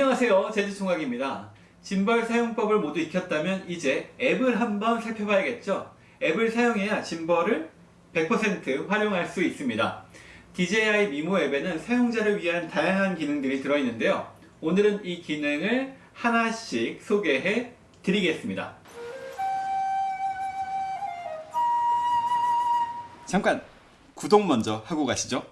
안녕하세요. 제주총각입니다. 짐벌 사용법을 모두 익혔다면 이제 앱을 한번 살펴봐야겠죠? 앱을 사용해야 짐벌을 100% 활용할 수 있습니다. DJI 미모 앱에는 사용자를 위한 다양한 기능들이 들어있는데요. 오늘은 이 기능을 하나씩 소개해 드리겠습니다. 잠깐 구독 먼저 하고 가시죠.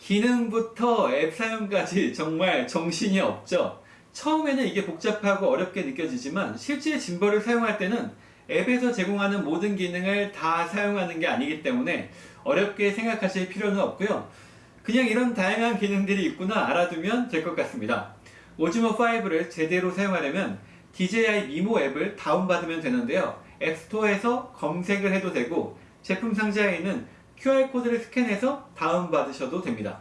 기능부터 앱 사용까지 정말 정신이 없죠 처음에는 이게 복잡하고 어렵게 느껴지지만 실제 짐벌을 사용할 때는 앱에서 제공하는 모든 기능을 다 사용하는 게 아니기 때문에 어렵게 생각하실 필요는 없고요. 그냥 이런 다양한 기능들이 있구나 알아두면 될 것 같습니다. 오즈모5를 제대로 사용하려면 DJI 미모 앱을 다운받으면 되는데요. 앱스토어에서 검색을 해도 되고 제품 상자에 있는 QR코드를 스캔해서 다운받으셔도 됩니다.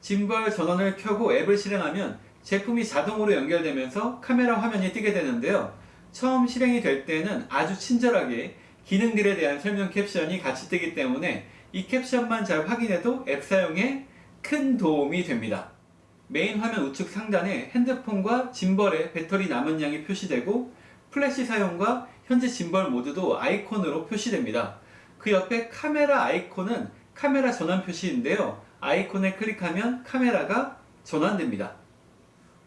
짐벌 전원을 켜고 앱을 실행하면 제품이 자동으로 연결되면서 카메라 화면이 뜨게 되는데요. 처음 실행이 될 때는 아주 친절하게 기능들에 대한 설명 캡션이 같이 뜨기 때문에 이 캡션만 잘 확인해도 앱 사용에 큰 도움이 됩니다. 메인 화면 우측 상단에 핸드폰과 gimbal의 배터리 남은 양이 표시되고 플래시 사용과 현재 짐벌 모두도 아이콘으로 표시됩니다. 그 옆에 카메라 아이콘은 카메라 전환 표시인데요. 아이콘을 클릭하면 카메라가 전환됩니다.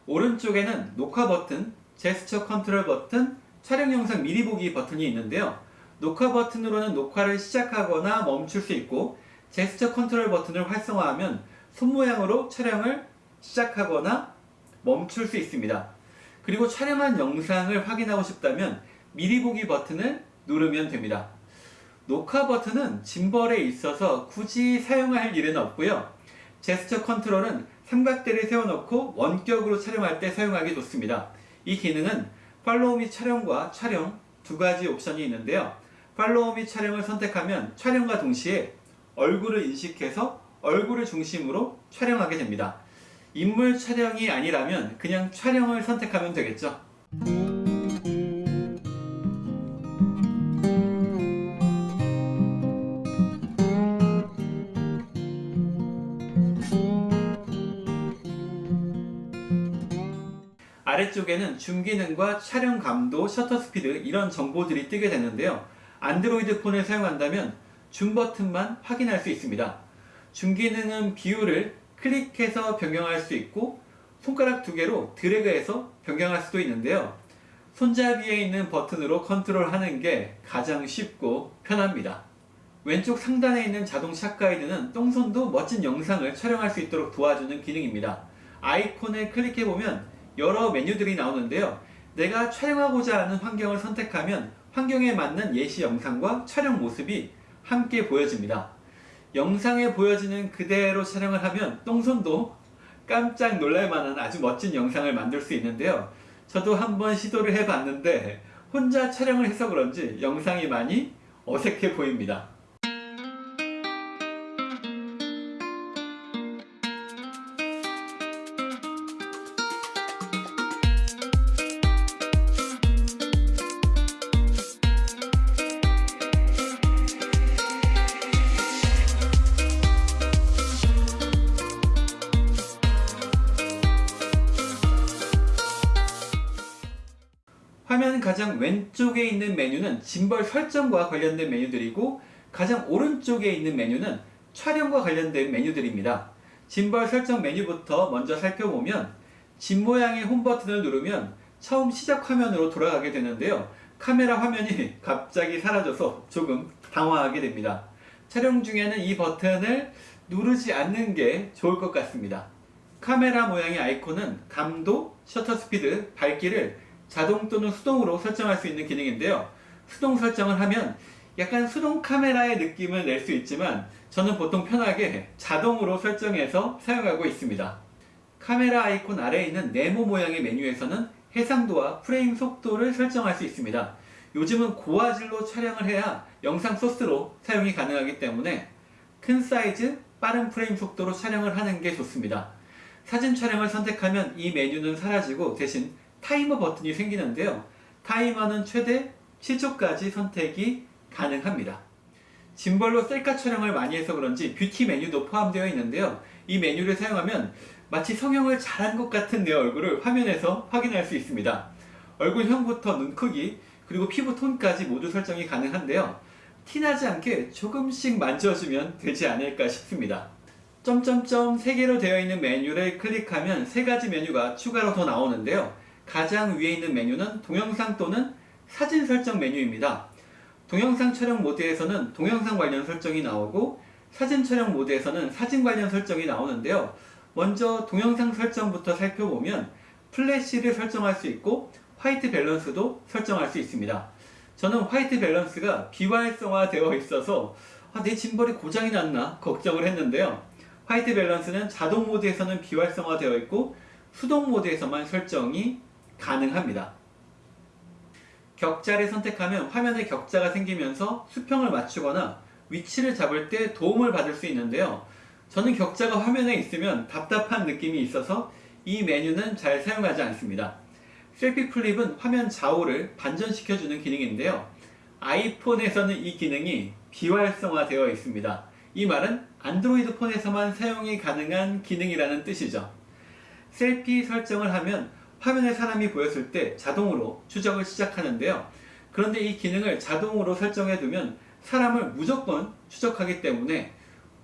오른쪽에는 녹화 버튼, 제스처 컨트롤 버튼, 촬영 영상 미리 보기 버튼이 있는데요. 녹화 버튼으로는 녹화를 시작하거나 멈출 수 있고 제스처 컨트롤 버튼을 활성화하면 손 모양으로 촬영을 시작하거나 멈출 수 있습니다. 그리고 촬영한 영상을 확인하고 싶다면 미리 보기 버튼을 누르면 됩니다. 녹화 버튼은 짐벌에 있어서 굳이 사용할 일은 없고요. 제스처 컨트롤은 삼각대를 세워놓고 원격으로 촬영할 때 사용하기 좋습니다. 이 기능은 팔로우 및 촬영과 촬영 두 가지 옵션이 있는데요. 팔로우 및 촬영을 선택하면 촬영과 동시에 얼굴을 인식해서 얼굴을 중심으로 촬영하게 됩니다. 인물 촬영이 아니라면 그냥 촬영을 선택하면 되겠죠. 아래쪽에는 줌 기능과 촬영 감도, 셔터 스피드 이런 정보들이 뜨게 되는데요. 안드로이드 폰을 사용한다면 줌 버튼만 확인할 수 있습니다. 줌 기능은 비율을 클릭해서 변경할 수 있고 손가락 두 개로 드래그해서 변경할 수도 있는데요. 손잡이에 있는 버튼으로 컨트롤하는 게 가장 쉽고 편합니다. 왼쪽 상단에 있는 자동 샷 가이드는 똥손도 멋진 영상을 촬영할 수 있도록 도와주는 기능입니다. 아이콘을 클릭해보면 여러 메뉴들이 나오는데요. 내가 촬영하고자 하는 환경을 선택하면 환경에 맞는 예시 영상과 촬영 모습이 함께 보여집니다. 영상에 보여지는 그대로 촬영을 하면 똥손도 깜짝 놀랄만한 아주 멋진 영상을 만들 수 있는데요. 저도 한번 시도를 해봤는데 혼자 촬영을 해서 그런지 영상이 많이 어색해 보입니다. 화면 가장 왼쪽에 있는 메뉴는 짐벌 설정과 관련된 메뉴들이고 가장 오른쪽에 있는 메뉴는 촬영과 관련된 메뉴들입니다. 짐벌 설정 메뉴부터 먼저 살펴보면 짐 모양의 홈 버튼을 누르면 처음 시작 화면으로 돌아가게 되는데요. 카메라 화면이 갑자기 사라져서 조금 당황하게 됩니다. 촬영 중에는 이 버튼을 누르지 않는 게 좋을 것 같습니다. 카메라 모양의 아이콘은 감도, 셔터 스피드, 밝기를 자동 또는 수동으로 설정할 수 있는 기능인데요. 수동 설정을 하면 약간 수동 카메라의 느낌을 낼 수 있지만 저는 보통 편하게 자동으로 설정해서 사용하고 있습니다. 카메라 아이콘 아래에 있는 네모 모양의 메뉴에서는 해상도와 프레임 속도를 설정할 수 있습니다. 요즘은 고화질로 촬영을 해야 영상 소스로 사용이 가능하기 때문에 큰 사이즈, 빠른 프레임 속도로 촬영을 하는 게 좋습니다. 사진 촬영을 선택하면 이 메뉴는 사라지고 대신 타이머 버튼이 생기는데요. 타이머는 최대 7초까지 선택이 가능합니다. 짐벌로 셀카 촬영을 많이 해서 그런지 뷰티 메뉴도 포함되어 있는데요. 이 메뉴를 사용하면 마치 성형을 잘한 것 같은 내 얼굴을 화면에서 확인할 수 있습니다. 얼굴형부터 눈 크기 그리고 피부 톤까지 모두 설정이 가능한데요. 티나지 않게 조금씩 만져주면 되지 않을까 싶습니다. 점점점 3개로 되어 있는 메뉴를 클릭하면 3가지 메뉴가 추가로 더 나오는데요. 가장 위에 있는 메뉴는 동영상 또는 사진 설정 메뉴입니다. 동영상 촬영 모드에서는 동영상 관련 설정이 나오고 사진 촬영 모드에서는 사진 관련 설정이 나오는데요. 먼저 동영상 설정부터 살펴보면 플래시를 설정할 수 있고 화이트 밸런스도 설정할 수 있습니다. 저는 화이트 밸런스가 비활성화 되어 있어서 아, 내 짐벌이 고장이 났나 걱정을 했는데요. 화이트 밸런스는 자동 모드에서는 비활성화 되어 있고 수동 모드에서만 설정이 가능합니다. 격자를 선택하면 화면에 격자가 생기면서 수평을 맞추거나 위치를 잡을 때 도움을 받을 수 있는데요. 저는 격자가 화면에 있으면 답답한 느낌이 있어서 이 메뉴는 잘 사용하지 않습니다. 셀피 플립은 화면 좌우를 반전시켜주는 기능인데요. 아이폰에서는 이 기능이 비활성화되어 있습니다. 이 말은 안드로이드 폰에서만 사용이 가능한 기능이라는 뜻이죠. 셀피 설정을 하면 화면에 사람이 보였을 때 자동으로 추적을 시작하는데요. 그런데 이 기능을 자동으로 설정해 두면 사람을 무조건 추적하기 때문에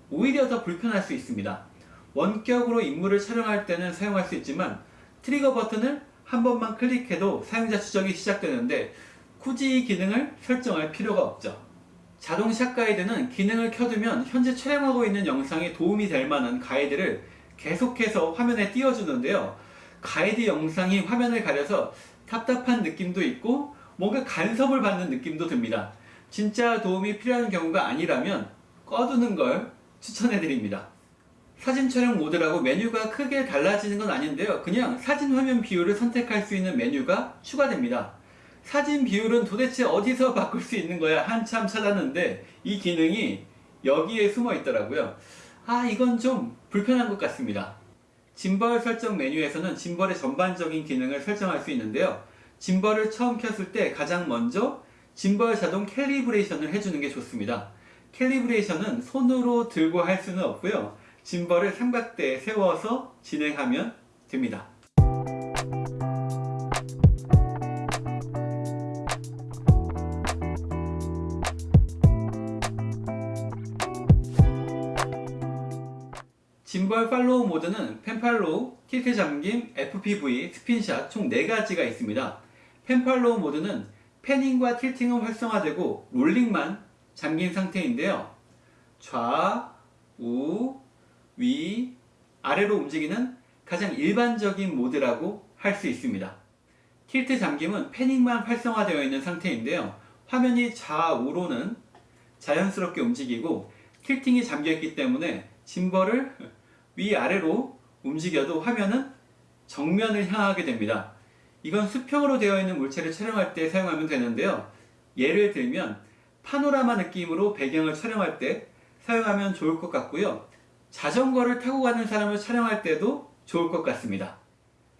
오히려 더 불편할 수 있습니다. 원격으로 인물을 촬영할 때는 사용할 수 있지만 트리거 버튼을 한 번만 클릭해도 사용자 추적이 시작되는데 굳이 이 기능을 설정할 필요가 없죠. 자동 샷 가이드는 기능을 켜두면 현재 촬영하고 있는 영상에 도움이 될 만한 가이드를 계속해서 화면에 띄워주는데요. 가이드 영상이 화면을 가려서 답답한 느낌도 있고 뭔가 간섭을 받는 느낌도 듭니다. 진짜 도움이 필요한 경우가 아니라면 꺼두는 걸 추천해 드립니다. 사진 촬영 모드라고 메뉴가 크게 달라지는 건 아닌데요. 그냥 사진 화면 비율을 선택할 수 있는 메뉴가 추가됩니다. 사진 비율은 도대체 어디서 바꿀 수 있는 거야 한참 찾았는데 이 기능이 여기에 숨어 있더라고요. 아 이건 좀 불편한 것 같습니다. 짐벌 설정 메뉴에서는 짐벌의 전반적인 기능을 설정할 수 있는데요. 짐벌을 처음 켰을 때 가장 먼저 짐벌 자동 calibration을 해주는 게 좋습니다. calibration은 손으로 들고 할 수는 없고요. 짐벌을 삼각대에 세워서 진행하면 됩니다. 짐벌 follow 모드는 pan follow, tilt 잠김, FPV, spin shot 총 4가지가 있습니다. pan follow 모드는 패닝과 tilting은 활성화되고 롤링만 잠긴 상태인데요. 좌, 우, 위, 아래로 움직이는 가장 일반적인 모드라고 할 수 있습니다. tilt 잠김은 패닝만 활성화되어 있는 상태인데요. 화면이 좌우로는 자연스럽게 움직이고 tilting이 잠겨있기 때문에 짐벌을 위아래로 움직여도 화면은 정면을 향하게 됩니다. 이건 수평으로 되어 있는 물체를 촬영할 때 사용하면 되는데요. 예를 들면 파노라마 느낌으로 배경을 촬영할 때 사용하면 좋을 것 같고요. 자전거를 타고 가는 사람을 촬영할 때도 좋을 것 같습니다.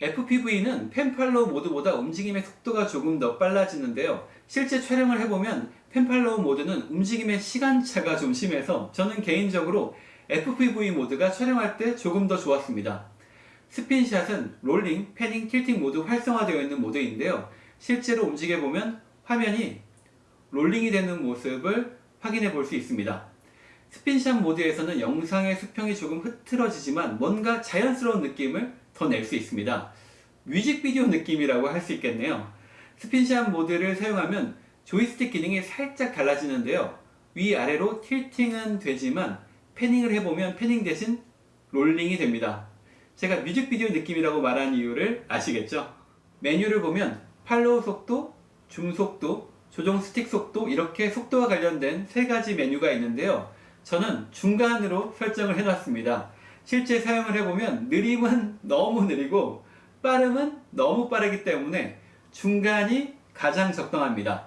FPV는 pan follow 모드보다 움직임의 속도가 조금 더 빨라지는데요. 실제 촬영을 해보면 pan follow 모드는 움직임의 시간차가 좀 심해서 저는 개인적으로 FPV 모드가 촬영할 때 조금 더 좋았습니다. spin shot은 롤링, 패닝, tilting 모두 활성화되어 있는 모드인데요. 실제로 움직여보면 화면이 롤링이 되는 모습을 확인해 볼 수 있습니다. spin shot 모드에서는 영상의 수평이 조금 흐트러지지만 뭔가 자연스러운 느낌을 더 낼 수 있습니다. 뮤직비디오 느낌이라고 할 수 있겠네요. spin shot 모드를 사용하면 조이스틱 기능이 살짝 달라지는데요. 위아래로 tilting은 되지만 패닝을 해보면 패닝 대신 롤링이 됩니다. 제가 뮤직비디오 느낌이라고 말한 이유를 아시겠죠? 메뉴를 보면 follow 속도, 줌 속도, 조정 스틱 속도 이렇게 속도와 관련된 세 가지 메뉴가 있는데요. 저는 중간으로 설정을 해놨습니다. 실제 사용을 해보면 느림은 너무 느리고 빠름은 너무 빠르기 때문에 중간이 가장 적당합니다.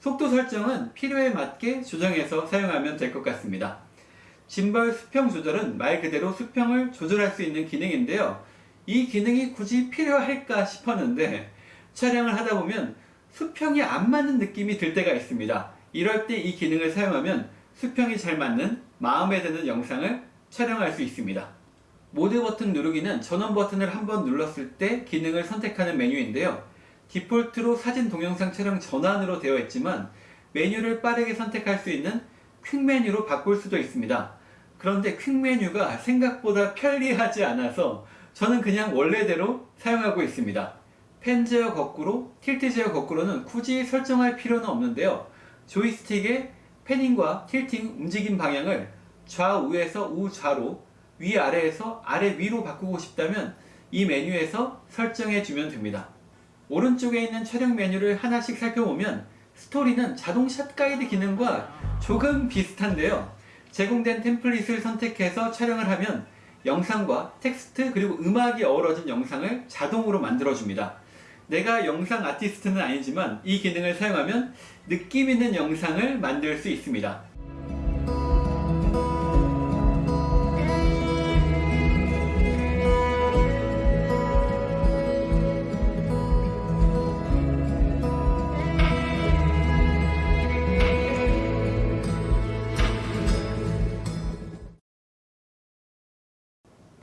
속도 설정은 필요에 맞게 조정해서 사용하면 될 것 같습니다. 짐벌 수평 조절은 말 그대로 수평을 조절할 수 있는 기능인데요. 이 기능이 굳이 필요할까 싶었는데 촬영을 하다 보면 수평이 안 맞는 느낌이 들 때가 있습니다. 이럴 때 이 기능을 사용하면 수평이 잘 맞는 마음에 드는 영상을 촬영할 수 있습니다. 모드 버튼 누르기는 전원 버튼을 한번 눌렀을 때 기능을 선택하는 메뉴인데요. 디폴트로 사진 동영상 촬영 전환으로 되어 있지만 메뉴를 빠르게 선택할 수 있는 퀵 메뉴로 바꿀 수도 있습니다. 그런데 퀵 메뉴가 생각보다 편리하지 않아서 저는 그냥 원래대로 사용하고 있습니다. 펜 제어 거꾸로, 틸트 제어 거꾸로는 굳이 설정할 필요는 없는데요. 조이스틱의 패닝과 틸팅 움직임 방향을 좌우에서 우좌로, 위아래에서 아래 위로 바꾸고 싶다면 이 메뉴에서 설정해 주면 됩니다. 오른쪽에 있는 촬영 메뉴를 하나씩 살펴보면 스토리는 자동 샷 가이드 기능과 조금 비슷한데요. 제공된 템플릿을 선택해서 촬영을 하면 영상과 텍스트 그리고 음악이 어우러진 영상을 자동으로 만들어줍니다. 내가 영상 아티스트는 아니지만 이 기능을 사용하면 느낌 있는 영상을 만들 수 있습니다.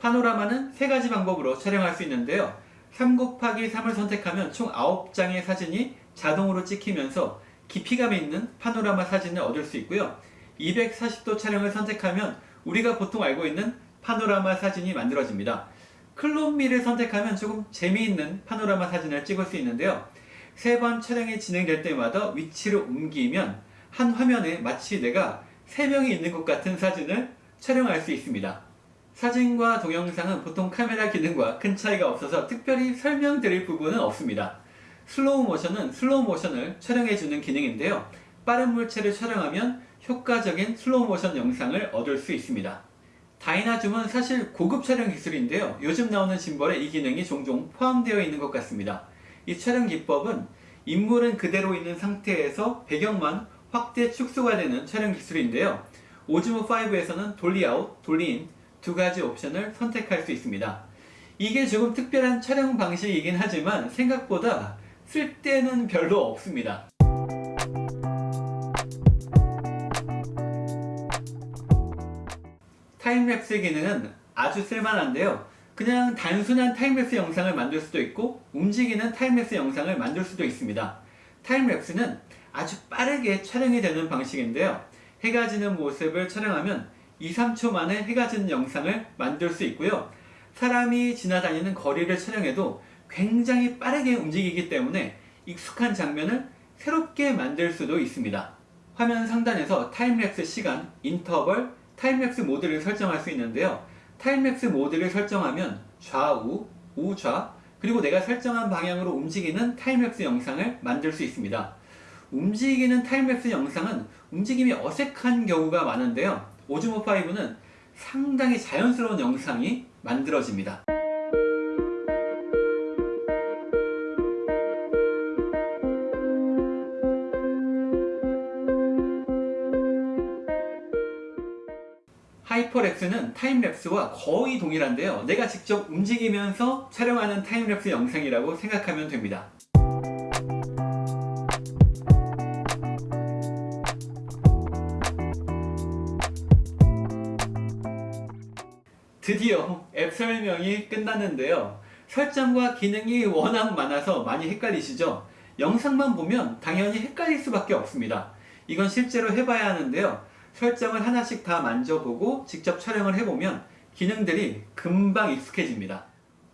파노라마는 세 가지 방법으로 촬영할 수 있는데요. 3 곱하기 3을 선택하면 총 9장의 사진이 자동으로 찍히면서 깊이감 있는 파노라마 사진을 얻을 수 있고요. 240도 촬영을 선택하면 우리가 보통 알고 있는 파노라마 사진이 만들어집니다. 클론미를 선택하면 조금 재미있는 파노라마 사진을 찍을 수 있는데요. 세 번 촬영이 진행될 때마다 위치를 옮기면 한 화면에 마치 내가 세 명이 있는 것 같은 사진을 촬영할 수 있습니다. 사진과 동영상은 보통 카메라 기능과 큰 차이가 없어서 특별히 설명드릴 부분은 없습니다. 슬로우 모션은 슬로우 모션을 촬영해주는 기능인데요. 빠른 물체를 촬영하면 효과적인 슬로우 모션 영상을 얻을 수 있습니다. dyna zoom은 사실 고급 촬영 기술인데요. 요즘 나오는 짐벌에 이 기능이 종종 포함되어 있는 것 같습니다. 이 촬영 기법은 인물은 그대로 있는 상태에서 배경만 확대 축소가 되는 촬영 기술인데요. 오즈모5에서는 dolly out, dolly in 두 가지 옵션을 선택할 수 있습니다. 이게 조금 특별한 촬영 방식이긴 하지만 생각보다 쓸데는 별로 없습니다. timelapse 기능은 아주 쓸만한데요. 그냥 단순한 timelapse 영상을 만들 수도 있고 움직이는 timelapse 영상을 만들 수도 있습니다. timelapse는 아주 빠르게 촬영이 되는 방식인데요. 해가 지는 모습을 촬영하면 2, 3초 만에 해가 지는 영상을 만들 수 있고요. 사람이 지나다니는 거리를 촬영해도 굉장히 빠르게 움직이기 때문에 익숙한 장면을 새롭게 만들 수도 있습니다. 화면 상단에서 timelapse 시간, 인터벌, timelapse 모드를 설정할 수 있는데요. timelapse 모드를 설정하면 좌우, 우좌, 그리고 내가 설정한 방향으로 움직이는 timelapse 영상을 만들 수 있습니다. 움직이는 timelapse 영상은 움직임이 어색한 경우가 많은데요. 오즈모5는 상당히 자연스러운 영상이 만들어집니다. hyperlapse는 timelapse와 거의 동일한데요. 내가 직접 움직이면서 촬영하는 timelapse 영상이라고 생각하면 됩니다. 드디어 앱 설명이 끝났는데요. 설정과 기능이 워낙 많아서 많이 헷갈리시죠? 영상만 보면 당연히 헷갈릴 수밖에 없습니다. 이건 실제로 해봐야 하는데요. 설정을 하나씩 다 만져보고 직접 촬영을 해보면 기능들이 금방 익숙해집니다.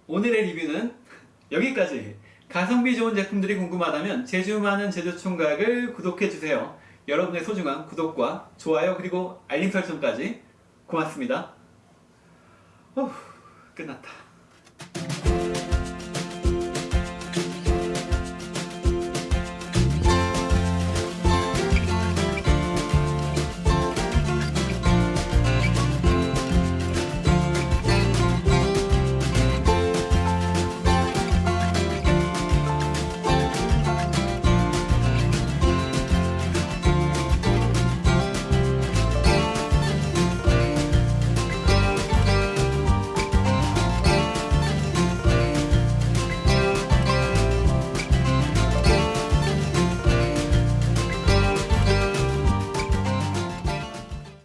오늘의 리뷰는 여기까지! 가성비 좋은 제품들이 궁금하다면 제주 많은 제주총각을 구독해주세요. 여러분의 소중한 구독과 좋아요 그리고 알림 설정까지 고맙습니다. 후, 끝났다.